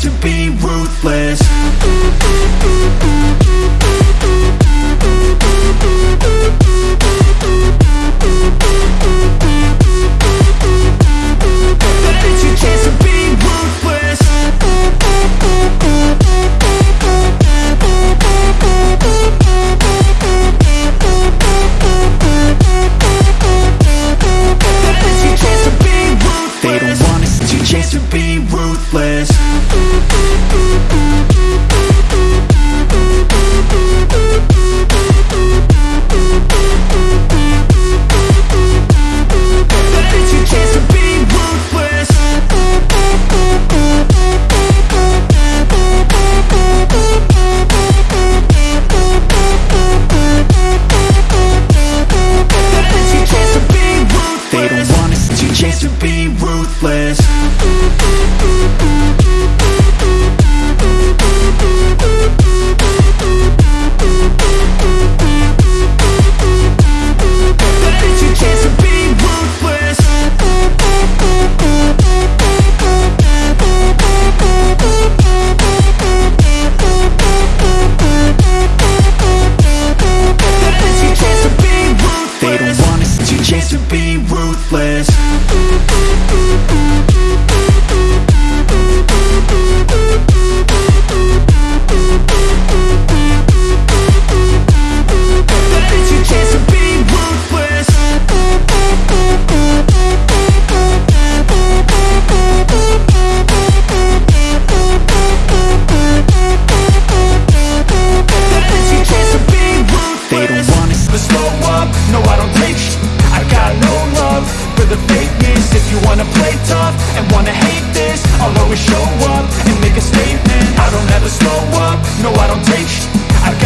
to be ruthless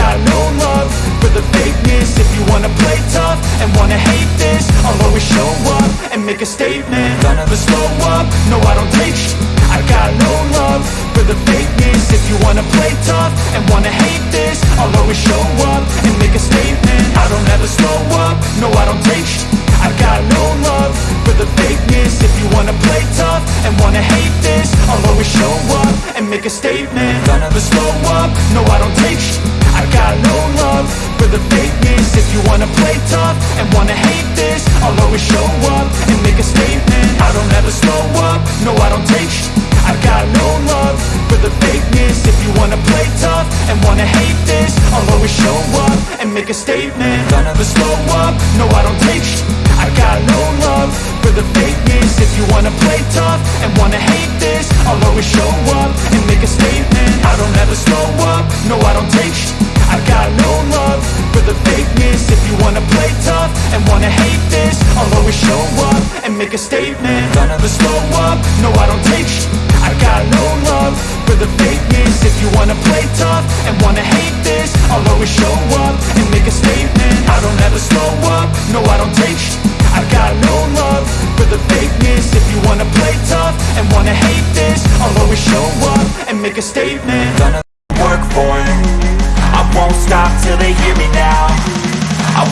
got no love for the fakeness. If you wanna play tough and wanna hate this I'll always show up and make a statement. Don't ever slow up, no I don't take sh. I got no love for the fakeness. If you wanna play tough and wanna hate this I'll always show up and make a statement. I don't ever slow up, no I don't take sh. I got no love for the fakeness. If you wanna play tough and wanna hate this I'll always show up and make a statement. Don't ever slow up, no I don't take sh got no love for the fakeness. If you wanna play tough and wanna hate this I'll always show up and make a statement. I don't ever slow up, no I don't take sh. I got no love for the fakeness. If you wanna play tough and wanna hate this I'll always show up and make a statement. Don't ever slow up, no I don't take sh. I got no love for the fakeness. If you wanna play tough and wanna hate this I'll always show up and make a statement. I don't ever slow up, no I don't take sh I got no love for the fakeness. If you wanna play tough and wanna hate this I'll always show up and make a statement. Don't ever slow up, no I don't take sh. I got no love for the fakeness. If you wanna play tough and wanna hate this I'll always show up and make a statement. I don't ever slow up, no I don't take sh. I got no love for the fakeness. If you wanna play tough and wanna hate this I'll always show up and make a statement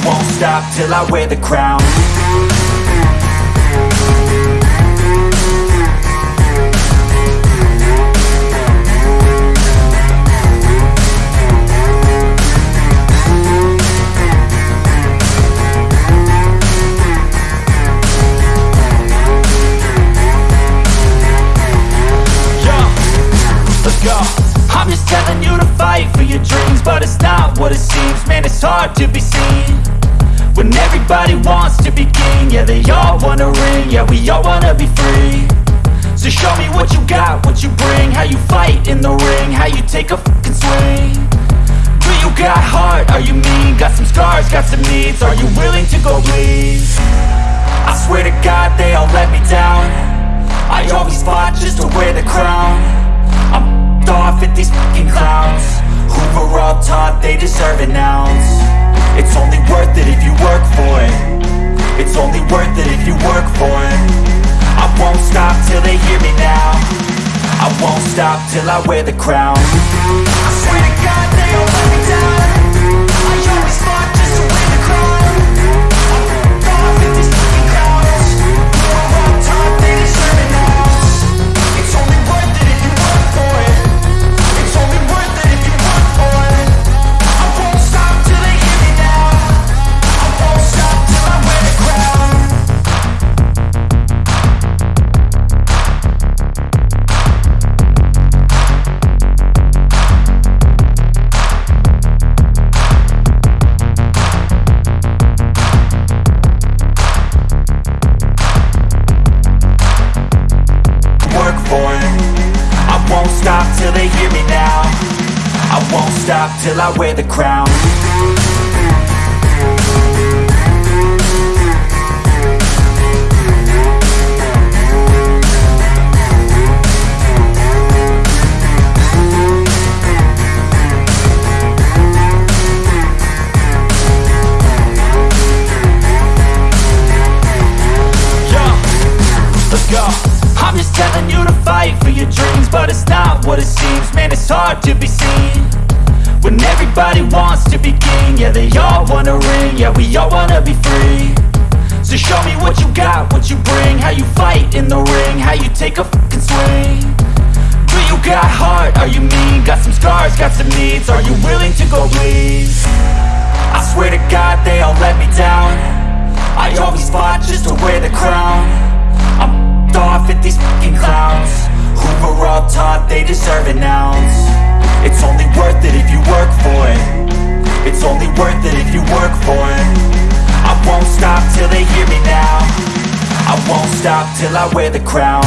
won't stop till I wear the crown everybody wants to be king. Yeah, they all wanna ring. Yeah, we all wanna be free. So show me what you got, what you bring, how you fight in the ring, how you take a fucking swing. Do you got heart? Are you mean? Got some scars, got some needs. Are you willing to go bleed? I swear to God, they all let me down. I always fought just to wear the crown I'm off at these fucking clowns Who were all taught they deserve an ounce It's only worth it if you work for it It's only worth it if you work for it. I won't stop till they hear me now. I won't stop till I wear the crown. I swear to God they all let me down till I wear the crown. I'm just telling you to fight for your dreams But it's not what it seems. Man, it's hard to be seen When everybody wants to be king Yeah, they all wanna ring Yeah, we all wanna be free So show me what you got, what you bring How you fight in the ring How you take a fucking swing Do you got heart? Are you mean? Got some scars, got some needs Are you willing to go bleed? I swear to God they all let me down I always fought just to wear the crown I'm off at these fucking clowns Who were all taught they deserve it only worth it if you work for it. It's only worth it if you work for it. I won't stop till they hear me now. I won't stop till I wear the crown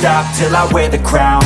stop till I wear the crown